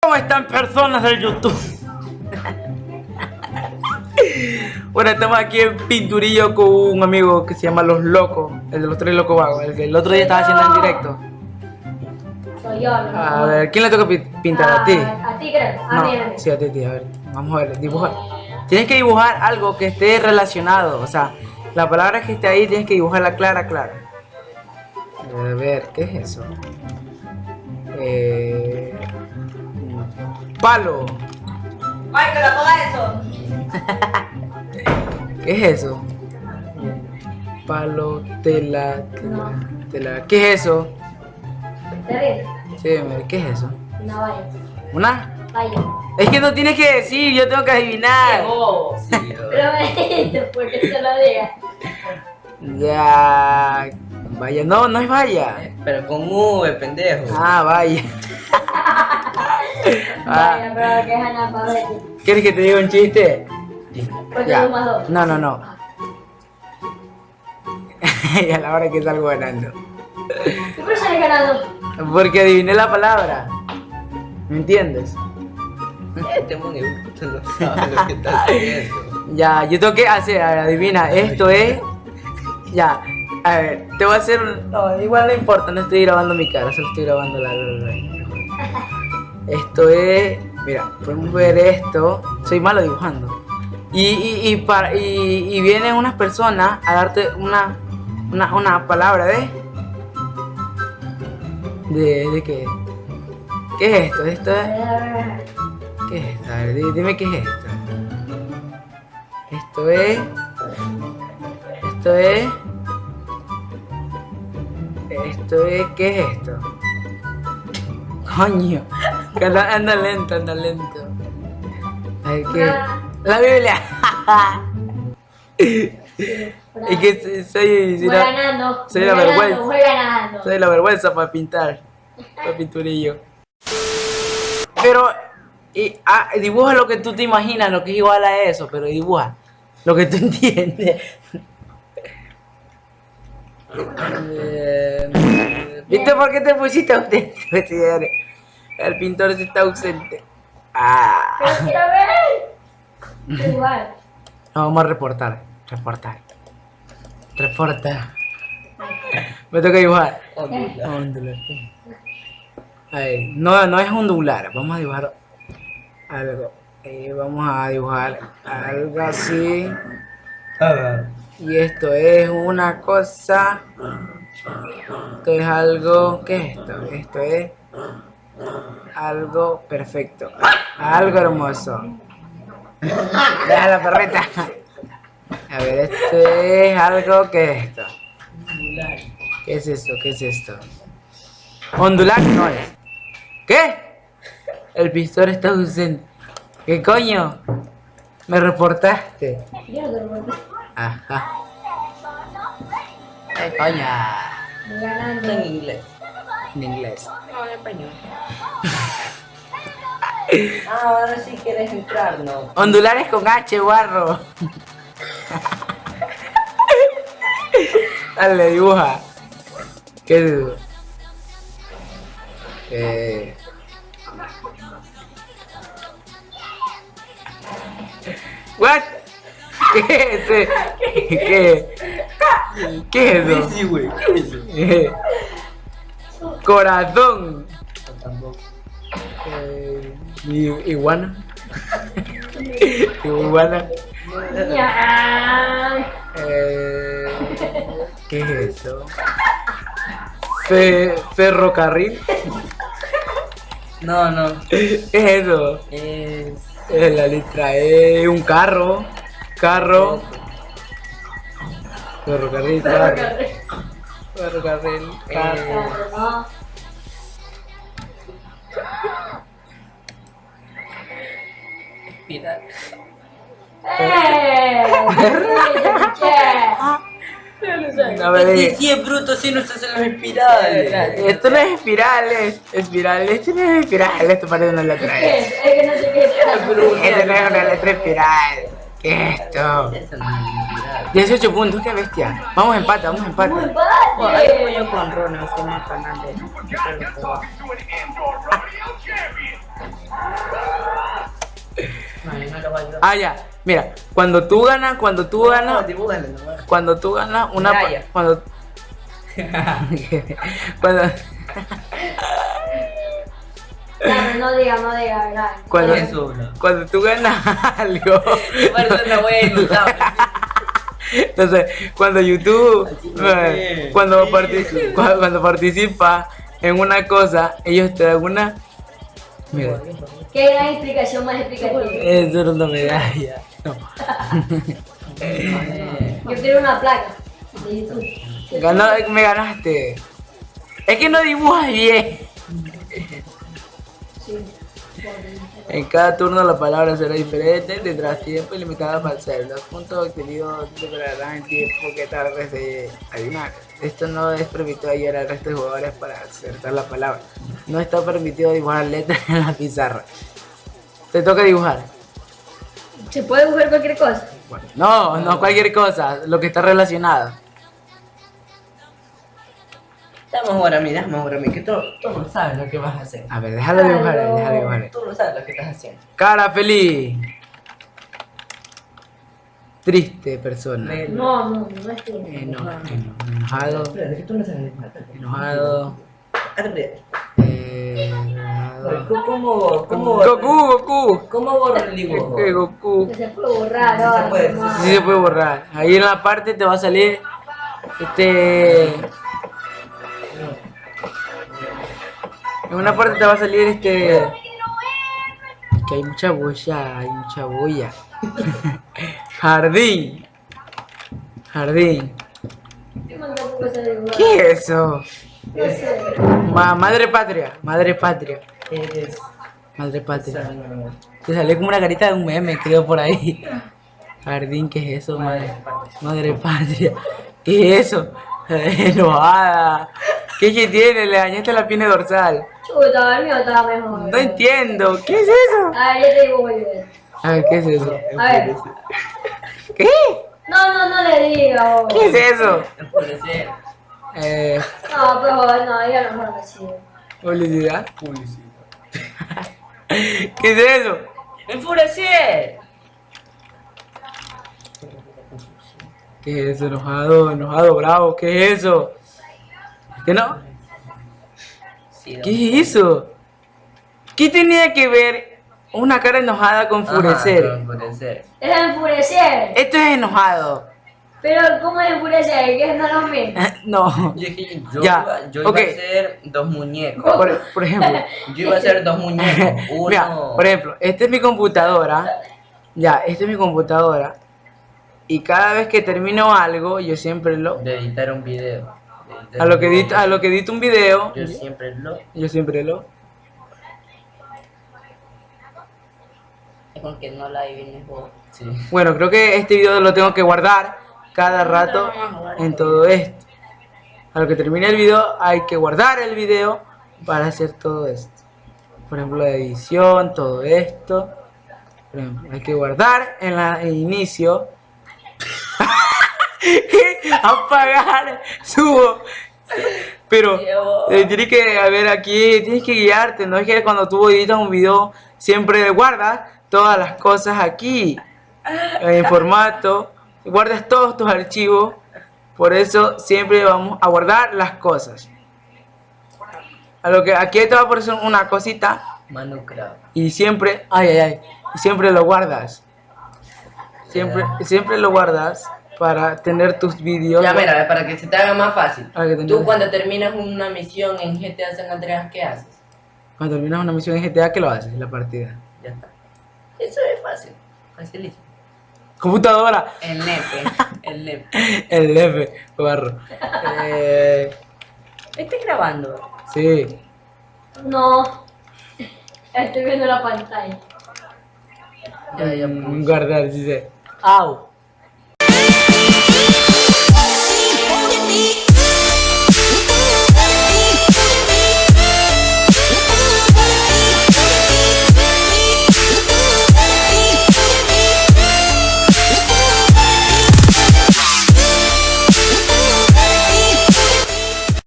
¿Cómo están personas del YouTube? bueno, estamos aquí en Pinturillo con un amigo que se llama Los Locos, el de los tres locos vagos, el que el otro día estaba haciendo en directo. A ver, ¿quién le toca pi- pintar? ¿A ti? A ti creo. A No, mí, a mí. sí, a ti, a ver, vamos a ver, dibuja. Tienes que dibujar algo que esté relacionado, o sea, la palabra que esté ahí tienes que dibujarla clara, clara. A ver, ¿qué es eso? Eh... Palo. Michael, apaga eso. ¿Qué es eso? Palo, tela, tela, tela. ¿Qué es eso? Sí, ¿qué es eso? No vaya. ¿Una? Vaya. Es que no tienes que decir, yo tengo que adivinar. Oh, sí, Pero te lo diga. Ya. Vaya, no, no es vaya. Pero con V, pendejo. Ah, vaya. Vaya, Ah, pero que es analfabeto. ¿Quieres que te diga un chiste? Porque Ya. tú más dos. No, no, no. y a la hora que salgo ganando. ¿Qué por sales ganando? Porque adiviné la palabra. ¿Me entiendes? Este monio no sabe lo que está haciendo. Ya, yo tengo que hacer, a ver, adivina, esto es. Ya, a ver, te voy a hacer. un- No, igual no importa, no estoy grabando mi cara, solo estoy grabando la- Esto es. Mira, podemos ver esto. Soy malo dibujando. Y, y, y, para, y, y vienen unas personas a darte una, una, una palabra de. ¿De, de qué? ¿Qué es esto? Esto es. ¿Qué es esto? A ver, di- dime qué es esto. Esto es. Esto es. Esto es. ¿Qué es esto? Coño. anda lento, anda lento. A ver, ¿qué? La Biblia. es que soy. la, ganando. soy voy la ganando, vergüenza. Ganando. soy la vergüenza para pintar. Para pinturillo. Pero. Y, ah, dibuja lo que tú te imaginas, lo que es igual a eso, pero dibuja lo que tú entiendes. Eh, ¿Viste por qué te pusiste ausente? El pintor está ausente. Ah. Pero quiero ver. Igual. Vamos a reportar. Reportar. Reportar. Me toca dibujar. Ondula. Ondular. No, no es ondular. Vamos a dibujar algo. Eh, vamos a dibujar algo así. Y esto es una cosa. Esto es algo. ¿Qué es esto? Esto es algo perfecto. Algo hermoso. Deja la perreta. A ver, esto es algo. ¿Qué es esto? ¿Qué es esto? ¿Qué es esto? Ondular no es. ¿Qué? El pintor está ausente. ¿Qué coño? Me reportaste. Ajá. ¿Qué coño? Ganando. En inglés. En inglés. No, en español. Ah, ahora sí quieres entrar, ¿no? Ondulares con H, barro. Dale, dibuja. ¿Qué dibujo? Eh... What? ¿Qué es ese? ¿Qué? ¿Qué es eso? Sí, güey. ¿Qué es eso? Eh, Corazón. Eh, iguana. iguana. Eh, ¿Qué es eso? Fe- ferrocarril. No, no. ¿Qué es eso? Es. La letra E, un carro. Carro. Ferrocarril, carro. Ferrocarril, carro. Claro, no. Espiral. ¡Eh! ¡Sí, te escuché! No me Este digas. sí es bruto, si no se hacen los espirales. Esto no es espirales, espirales, esto no es espiral, esto parece una letra ¿Qué S. es? Es que no sé qué es. Esto no es una letra espiral. ¿Qué es esto? Eso no es espiral. 18 puntos, qué bestia. Vamos a empate, vamos a empate. Voy padre. yo con Fernández. Voy a ayudar. Ah, ya. Mira, cuando tú ganas, cuando tú No, ganas, dibújale nomás. cuando tú ganas una... Cuando... cuando... Claro, no diga, no diga, ¿verdad? Cuando, cuando tú ganas algo... Entonces, cuando YouTube, no eh, es. cuando, Sí. parti- cua- cuando participa en una cosa, ellos te dan una... Mira, Qué gran explicación más explicativa. eso era una medalla. No. Yo quiero una placa. Ganó, me ganaste. Es que no dibujas bien. Sí. En cada turno la palabra será diferente, tendrás tiempo ilimitado para hacerlo. Los puntos obtenidos superarán el tiempo que tardes de adivinar. Esto no es permitido ayudar al resto de jugadores para acertar la palabra. No está permitido dibujar letras en la pizarra. Te toca dibujar. ¿Se puede dibujar cualquier cosa? No, no cualquier cosa, lo que está relacionado. Dame ahora a mí, dame ahora a mí, que tú, tú no sabes lo que vas a hacer. A ver, déjalo dibujar, eh, déjalo dibujar. Tú no sabes lo que estás haciendo. Cara feliz. Triste persona. No, no, no es eno- enojado. Espérate, que tú no sabes dibujar. Enojado. ¿Cómo, cómo, Goku, Goku. ¿Cómo borro el dibujo? Eh, Goku. Se puede borrar, Sí ¿no? se puede, No, Sí se puede borrar. Ahí en la parte te va a salir este. En una parte te va a salir este. Que hay mucha boya, hay mucha boya. Jardín. Jardín. ¿Qué es eso? No sé. Ma- madre patria, madre patria, Eres... madre patria. Te salió como una carita de un meme, creo por ahí. Jardín, ¿qué es eso, madre? Madre patria. ¿Qué es eso? Enojada. ¿Qué es que tiene? Le dañaste la pierna dorsal. Chuta, el mío estaba mejor. No entiendo. ¿Qué es eso? A ver, yo te dibujo yo. A ver, ¿qué es eso? A ver. ¿Qué? No, no, no le diga. ¿Qué es eso? Eh, No, pero no, diga mejor así. publicidad. Publicidad. ¿Qué es eso? ¡Enfurecer! ¿Qué es eso? Enojado, enojado, bravo. ¿Qué es eso? ¿Qué no? Sí, ¿Qué es eso? ¿Qué tenía que ver una cara enojada con Ajá, enfurecer? enfurecer. Es enfurecer. Esto es enojado. Pero, ¿cómo es enfurecer? Que no es lo mismo. No. Yo dije, yo, Ya, iba, yo ok. iba a hacer dos muñecos. Por, por ejemplo, Yo iba a hacer dos muñecos. Uno. mira, por ejemplo, esta es mi computadora. Ya, esta es mi computadora. Y cada vez que termino algo, yo siempre lo. De editar un video. editar A lo que edito, a lo que edito un video, Yo siempre lo. yo siempre lo. Es con que no la adivines vos. Sí. Bueno, creo que este video lo tengo que guardar cada rato en todo esto. A lo que termine el video hay que guardar el video para hacer todo esto. Por ejemplo, la edición, todo esto. Por ejemplo, hay que guardar en la el inicio. Apagar, subo. Pero eh, tienes que a ver aquí, tienes que guiarte, no es que cuando tú editas un video siempre guardas todas las cosas aquí en formato, guardas todos tus archivos, por eso siempre vamos a guardar las cosas. A lo que aquí te va a aparecer una cosita y siempre, ay ay ay, siempre lo guardas. Siempre, siempre lo guardas para tener tus vídeos. Ya, mira, para que se te haga más fácil. Tú cuando terminas una misión en GTA San Andreas, ¿qué haces? Cuando terminas una misión en GTA, ¿qué lo haces? La partida. Ya está. Eso es fácil. Facilísimo. Computadora. El nepe. El nepe. El F, barro. Eh, Estoy grabando. sí. No. Estoy viendo la pantalla. Ya, ya Mm. Guardar, sí sé. Au.